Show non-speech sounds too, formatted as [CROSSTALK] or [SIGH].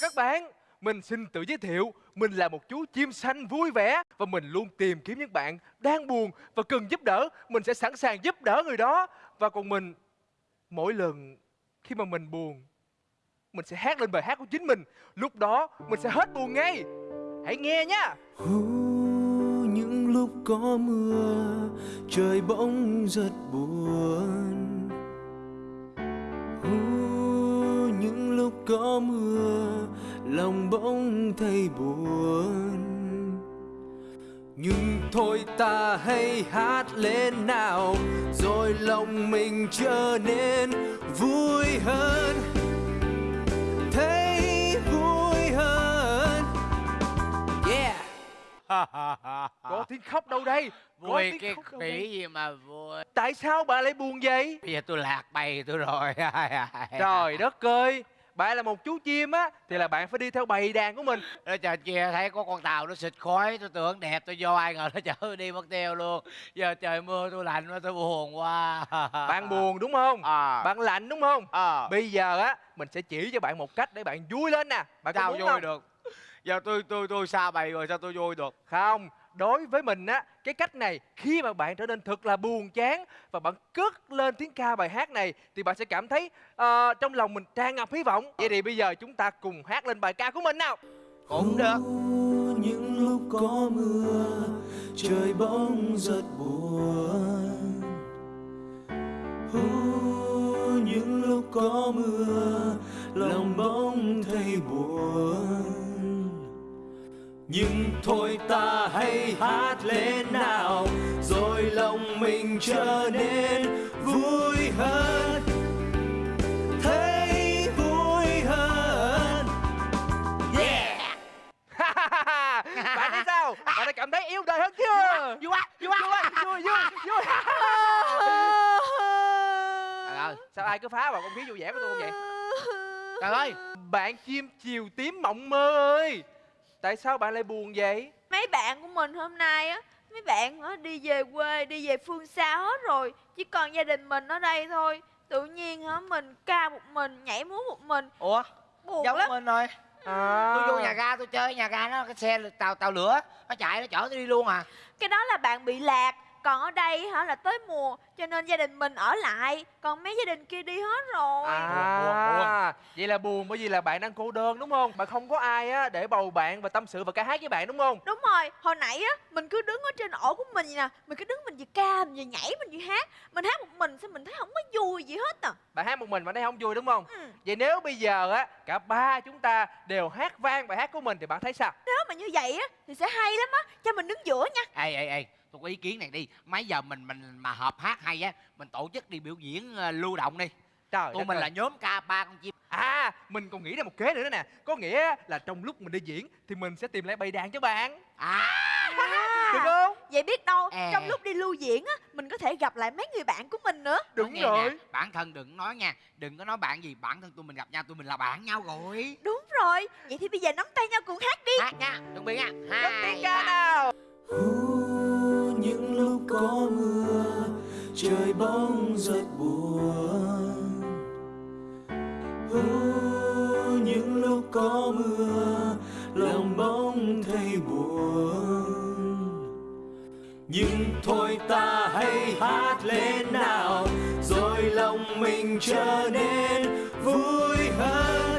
các bạn. Mình xin tự giới thiệu, Mình là một chú chim xanh vui vẻ Và mình luôn tìm kiếm những bạn đang buồn Và cần giúp đỡ. Mình sẽ sẵn sàng giúp đỡ người đó. Và còn mình, Mỗi lần khi mà mình buồn, Mình sẽ hát lên bài hát của chính mình. Lúc đó, mình sẽ hết buồn ngay. Hãy nghe nha. Những lúc có mưa, trời bỗng rất buồn. Có mưa lòng bỗng thấy buồn. Nhưng thôi ta hãy hát lên nào rồi lòng mình trở nên vui hơn. Thấy vui hơn. Yeah. [LAUGHS] Có tiếng khóc đâu đây? Vui cái khỉ gì mà vui. Tại sao bà lại buồn vậy? Bây giờ tôi lạc bầy tôi rồi. [LAUGHS] Trời đất ơi Bạn là một chú chim á Thì là bạn phải đi theo bầy đàn của mình. Ở trời kia thấy có con tàu nó xịt khói Tôi tưởng đẹp tôi vô ai ngờ nó chở đi mất tiêu luôn. Giờ trời mưa tôi lạnh quá tôi buồn quá. [LAUGHS] Bạn buồn đúng không? À. Bạn lạnh đúng không? À. Bây giờ á Mình sẽ chỉ cho bạn một cách để bạn vui lên nè. Bạn sao vui không? được? Giờ tôi tôi tôi xa bầy rồi sao tôi vui được? Không Đối với mình á Cái cách này Khi mà bạn trở nên thật là buồn chán Và bạn cất lên tiếng ca bài hát này Thì bạn sẽ cảm thấy uh, Trong lòng mình tràn ngập hy vọng. Vậy thì bây giờ chúng ta cùng hát lên bài ca của mình nào. Cũng được những lúc có mưa trời bỗng rất buồn. Hú, những lúc có mưa lòng bỗng thấy buồn nhưng thôi ta hãy hát lên nào rồi lòng mình trở nên vui hơn. Thấy vui hơn. Yeah. [LAUGHS] Bạn thấy sao? [LAUGHS] Bạn đã cảm thấy yêu đời hơn chưa? Vui quá Vui quá. Vui vui vui ơi [LAUGHS] Sao ai cứ phá vào không khí vui vẻ của tôi không vậy? Trời ơi Bạn chim chiều tím mộng mơ ơi Tại sao bạn lại buồn vậy? Mấy bạn của mình hôm nay á mấy bạn á đi về quê đi về phương xa hết rồi chỉ còn gia đình mình ở đây thôi. Tự nhiên hả mình ca một mình nhảy múa một mình. Ủa? Buồn Giống lắm. mình rồi. À. Tôi vô nhà ga tôi chơi nhà ga nó cái xe tàu tàu lửa Nó chạy nó chở tôi đi luôn à. Cái đó là bạn bị lạc còn ở đây hả? Là tới mùa cho nên gia đình mình ở lại. Còn mấy gia đình kia đi hết rồi. À, Buồn, buồn, vậy là buồn bởi vì là bạn đang cô đơn đúng không? Bạn không có ai á để bầu bạn và tâm sự và ca hát với bạn đúng không? đúng rồi. Hồi nãy á mình cứ đứng ở trên ổ của mình vậy nè. Mình cứ đứng mình vừa ca mình vừa nhảy mình vừa hát. Mình hát một mình sao mình thấy không có vui gì hết à. Bạn hát một mình bạn thấy không vui đúng không? ừ. Vậy nếu bây giờ á cả ba chúng ta đều hát vang bài hát của mình thì bạn thấy sao? nếu mà như vậy á thì sẽ hay lắm á. Cho mình đứng giữa nha. Ê ê ê Tôi có ý kiến này đi. Mấy giờ mình mình mà hợp hát hay á Mình tổ chức đi biểu diễn ờ, lưu động đi. Trời Tụi mình ơi. là nhóm ca ba con chim. À, mình còn nghĩ ra một kế nữa đó nè. Có nghĩa là trong lúc mình đi diễn Thì mình sẽ tìm lại bầy đàn cho bạn. À. [LAUGHS] Được không? Vậy biết đâu À. trong lúc đi lưu diễn á Mình có thể gặp lại mấy người bạn của mình nữa. Đúng Nói rồi. nè, Bản thân đừng nói nha Đừng có nói bạn gì Bản thân tụi mình gặp nhau Tụi mình là bạn nhau rồi. Đúng rồi. Vậy thì bây giờ nắm tay nhau cùng hát đi. Hát nha Chuẩn bị nha Hai tiếng ca ba. nào trời bóng rất buồn. Hú, những lúc có mưa lòng bỗng thấy buồn. Nhưng thôi ta hãy hát lên nào rồi lòng mình trở nên vui hơn.